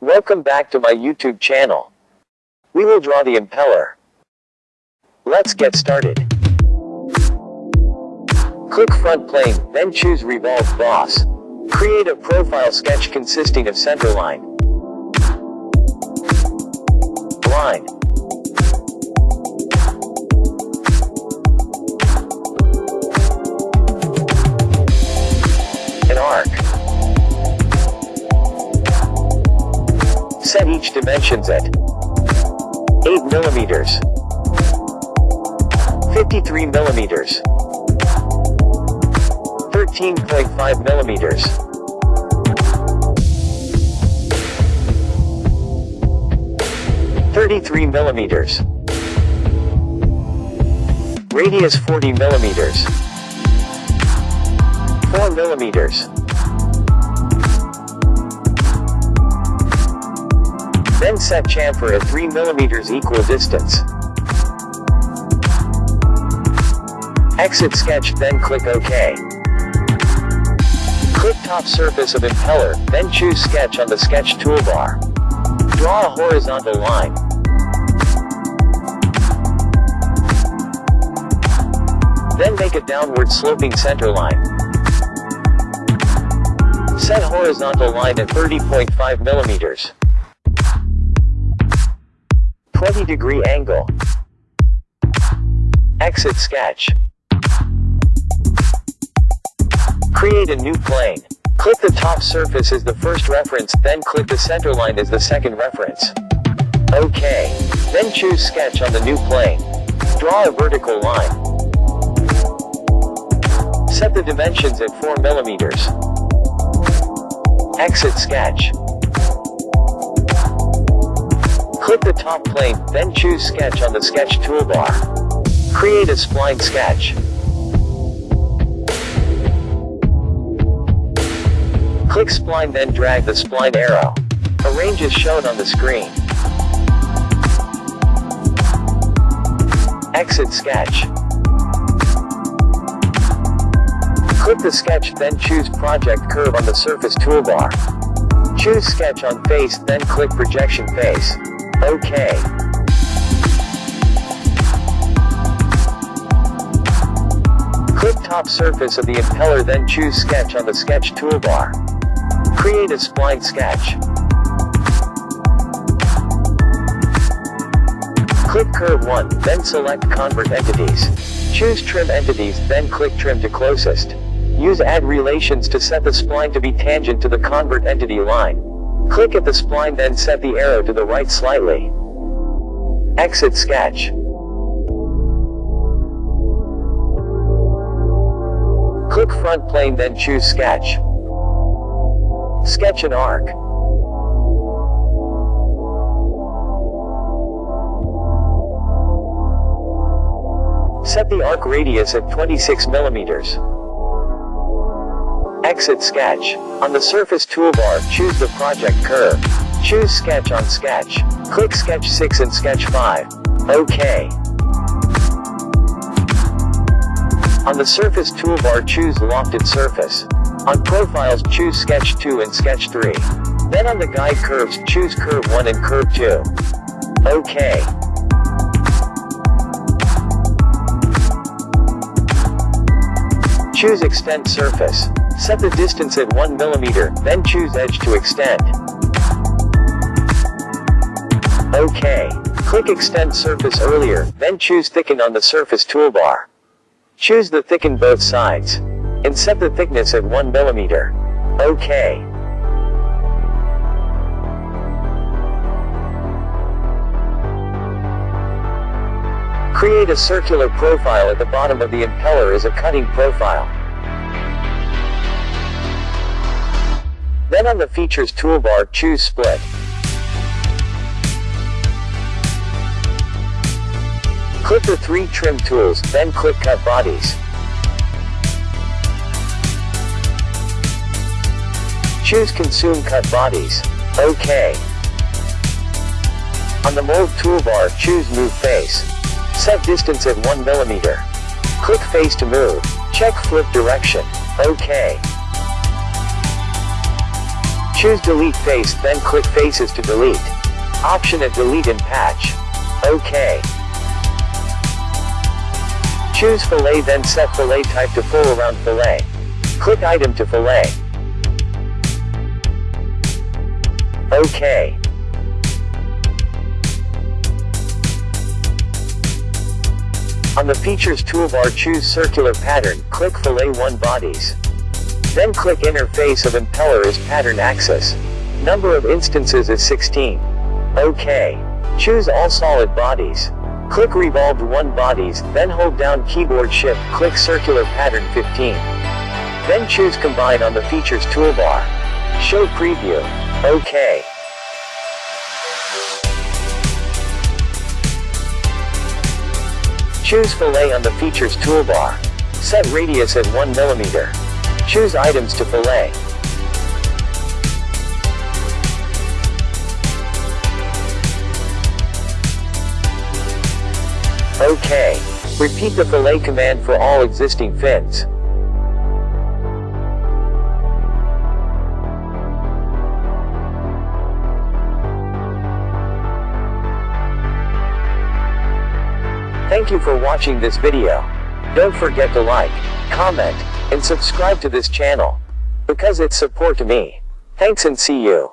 Welcome back to my YouTube channel. We will draw the impeller. Let's get started. Click front plane, then choose revolve boss. Create a profile sketch consisting of centerline, line, Set each dimensions at 8 millimeters, 53 millimeters, 13.5 millimeters. Thirty-three millimeters. Radius forty millimeters. Four millimeters. Then set chamfer at 3 millimeters equal distance. Exit sketch then click OK. Click top surface of impeller, then choose sketch on the sketch toolbar. Draw a horizontal line. Then make a downward sloping center line. Set horizontal line at 30.5 millimeters. 20 degree angle. Exit sketch. Create a new plane. Click the top surface as the first reference, then click the center line as the second reference. OK. Then choose sketch on the new plane. Draw a vertical line. Set the dimensions at 4 millimeters. Exit sketch. Click the top plane, then choose sketch on the sketch toolbar. Create a spline sketch. Click spline then drag the spline arrow. Arrange as shown on the screen. Exit sketch. Click the sketch then choose project curve on the surface toolbar. Choose sketch on face then click projection face. OK. Click top surface of the impeller then choose sketch on the sketch toolbar. Create a spline sketch. Click curve 1, then select convert entities. Choose trim entities, then click trim to closest. Use add relations to set the spline to be tangent to the convert entity line. Click at the spline then set the arrow to the right slightly. Exit sketch. Click front plane then choose sketch. Sketch an arc. Set the arc radius at 26 millimeters. Exit sketch. On the surface toolbar, choose the project curve. Choose sketch on sketch. Click sketch 6 and sketch 5. OK. On the surface toolbar choose lofted surface. On profiles choose sketch 2 and sketch 3. Then on the guide curves choose curve 1 and curve 2. OK. Choose extend surface. Set the distance at 1 mm, then choose edge to extend. OK. Click extend surface earlier, then choose thicken on the surface toolbar. Choose the thicken both sides. And set the thickness at 1 mm. OK. Create a circular profile at the bottom of the impeller as a cutting profile. Then on the Features toolbar choose Split. Click the three trim tools, then click Cut Bodies. Choose Consume Cut Bodies. OK. On the Mold toolbar choose Move Face. Set distance at 1 mm. Click Face to move. Check Flip Direction. OK. Choose delete face then click faces to delete. Option at delete and patch. OK. Choose fillet then set fillet type to full round fillet. Click item to fillet. OK. On the Features toolbar choose Circular Pattern, click Fillet 1 Bodies. Then click Interface of Impeller as Pattern Axis. Number of instances is 16. OK. Choose All Solid Bodies. Click Revolved 1 Bodies, then hold down Keyboard Shift, click Circular Pattern 15. Then choose Combine on the Features toolbar. Show Preview. OK. Choose Fillet on the Features toolbar. Set radius at 1 mm. Choose Items to Fillet. OK. Repeat the fillet command for all existing fins. Thank you for watching this video. Don't forget to like, comment, and subscribe to this channel. Because it's support to me. Thanks and see you.